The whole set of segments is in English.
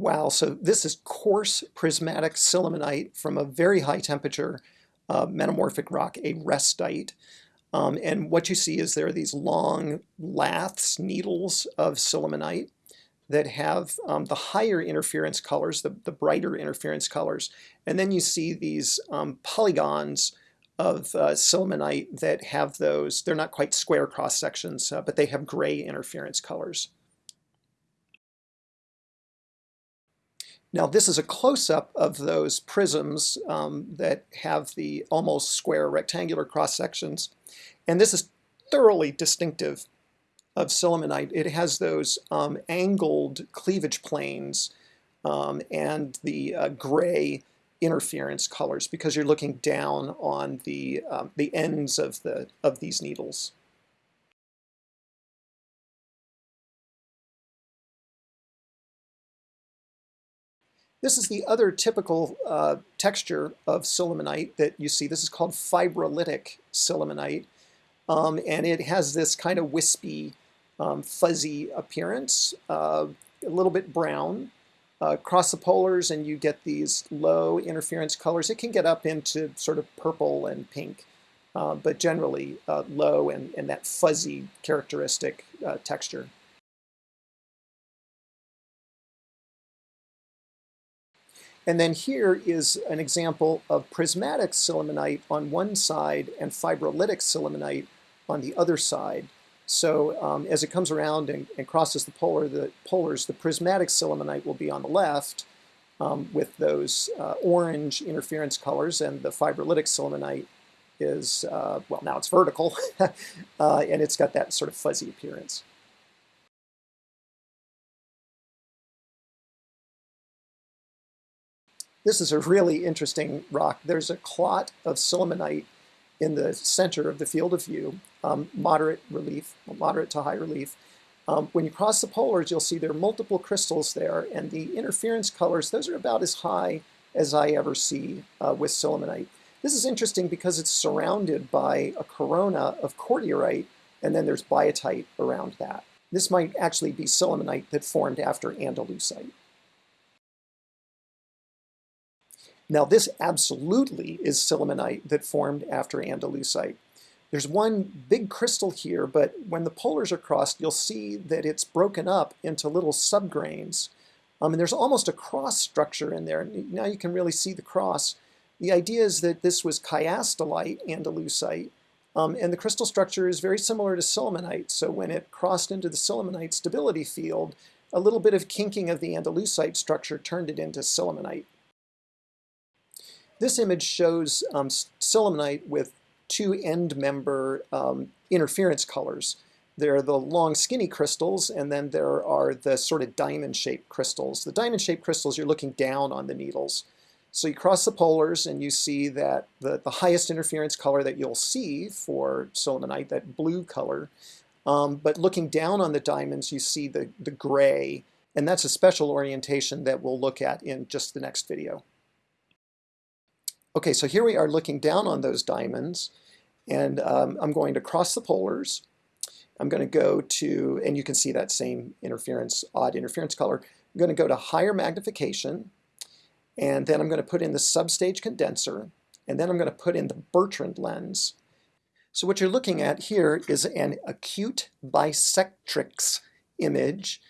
Wow, so this is coarse prismatic sillimanite from a very high temperature uh, metamorphic rock, a restite. Um, and what you see is there are these long laths, needles of sillimanite that have um, the higher interference colors, the, the brighter interference colors. And then you see these um, polygons of uh, sillimanite that have those, they're not quite square cross sections, uh, but they have gray interference colors. Now this is a close-up of those prisms um, that have the almost square rectangular cross sections. And this is thoroughly distinctive of sillimanite. It has those um, angled cleavage planes um, and the uh, gray interference colors because you're looking down on the, um, the ends of, the, of these needles. This is the other typical uh, texture of sillimanite that you see. This is called fibrolitic sillimanite. Um, and it has this kind of wispy, um, fuzzy appearance, uh, a little bit brown. Uh, cross the polars and you get these low interference colors. It can get up into sort of purple and pink, uh, but generally uh, low and, and that fuzzy characteristic uh, texture. And then here is an example of prismatic sillimanite on one side and fibrolitic sillimanite on the other side. So um, as it comes around and, and, crosses the polar, the polars, the prismatic sillimanite will be on the left um, with those uh, orange interference colors, and the fibrolitic sillimanite is, uh, well, now it's vertical, uh, and it's got that sort of fuzzy appearance. This is a really interesting rock. There's a clot of sillimanite in the center of the field of view, um, moderate relief, moderate to high relief. Um, when you cross the polars, you'll see there are multiple crystals there, and the interference colors, those are about as high as I ever see uh, with sillimanite. This is interesting because it's surrounded by a corona of cordierite, and then there's biotite around that. This might actually be sillimanite that formed after andalusite. Now this absolutely is sillimanite that formed after Andalusite. There's one big crystal here, but when the polars are crossed, you'll see that it's broken up into little subgrains. Um, and there's almost a cross structure in there. Now you can really see the cross. The idea is that this was chiastolite andalusite, um, and the crystal structure is very similar to sillimanite. So when it crossed into the sillimanite stability field, a little bit of kinking of the andalusite structure turned it into sillimanite. This image shows um, with two end member um, interference colors. There are the long skinny crystals and then there are the sort of diamond shaped crystals. The diamond shaped crystals you're looking down on the needles. So you cross the polars and you see that the, the highest interference color that you'll see for sillimanite, that blue color, um, but looking down on the diamonds you see the, the gray and that's a special orientation that we'll look at in just the next video. Okay, so here we are looking down on those diamonds, and um, I'm going to cross the polars. I'm going to go to, and you can see that same interference, odd interference color. I'm going to go to higher magnification, and then I'm going to put in the substage condenser, and then I'm going to put in the Bertrand lens. So what you're looking at here is an acute bisectrix image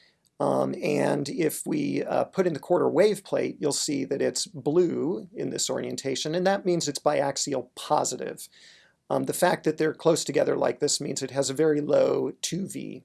um, and if we uh, put in the quarter wave plate, you'll see that it's blue in this orientation, and that means it's biaxial positive. Um, the fact that they're close together like this means it has a very low 2V.